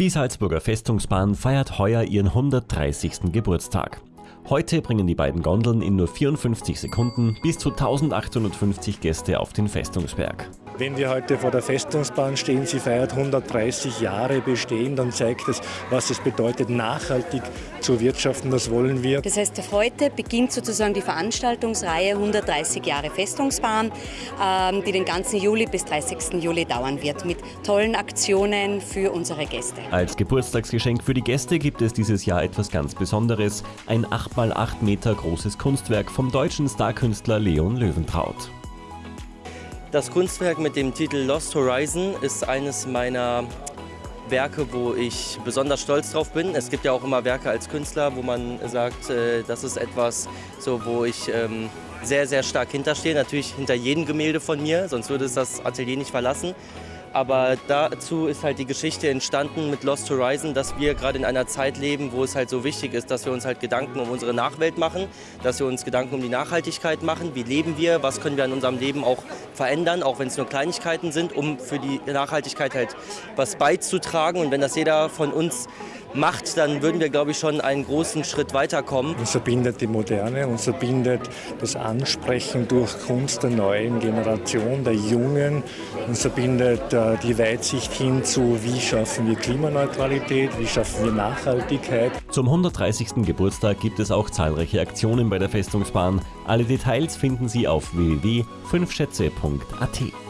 Die Salzburger Festungsbahn feiert heuer ihren 130. Geburtstag. Heute bringen die beiden Gondeln in nur 54 Sekunden bis zu 1850 Gäste auf den Festungsberg. Wenn wir heute vor der Festungsbahn stehen, sie feiert 130 Jahre Bestehen, dann zeigt es, was es bedeutet, nachhaltig zu wirtschaften. Das wollen wir. Das heißt, heute beginnt sozusagen die Veranstaltungsreihe 130 Jahre Festungsbahn, ähm, die den ganzen Juli bis 30. Juli dauern wird, mit tollen Aktionen für unsere Gäste. Als Geburtstagsgeschenk für die Gäste gibt es dieses Jahr etwas ganz Besonderes: ein 8x8 Meter großes Kunstwerk vom deutschen Starkünstler Leon Löwentraut. Das Kunstwerk mit dem Titel Lost Horizon ist eines meiner Werke, wo ich besonders stolz drauf bin. Es gibt ja auch immer Werke als Künstler, wo man sagt, äh, das ist etwas, so, wo ich ähm, sehr, sehr stark hinterstehe. Natürlich hinter jedem Gemälde von mir, sonst würde es das Atelier nicht verlassen. Aber dazu ist halt die Geschichte entstanden mit Lost Horizon, dass wir gerade in einer Zeit leben, wo es halt so wichtig ist, dass wir uns halt Gedanken um unsere Nachwelt machen, dass wir uns Gedanken um die Nachhaltigkeit machen. Wie leben wir? Was können wir in unserem Leben auch verändern, auch wenn es nur Kleinigkeiten sind, um für die Nachhaltigkeit halt was beizutragen. Und wenn das jeder von uns macht, dann würden wir, glaube ich, schon einen großen Schritt weiterkommen. Uns verbindet die Moderne, uns verbindet das Ansprechen durch Kunst der neuen Generation, der Jungen, uns verbindet äh, die Weitsicht hin zu, wie schaffen wir Klimaneutralität, wie schaffen wir Nachhaltigkeit. Zum 130. Geburtstag gibt es auch zahlreiche Aktionen bei der Festungsbahn. Alle Details finden Sie auf www.fünfschätze.at.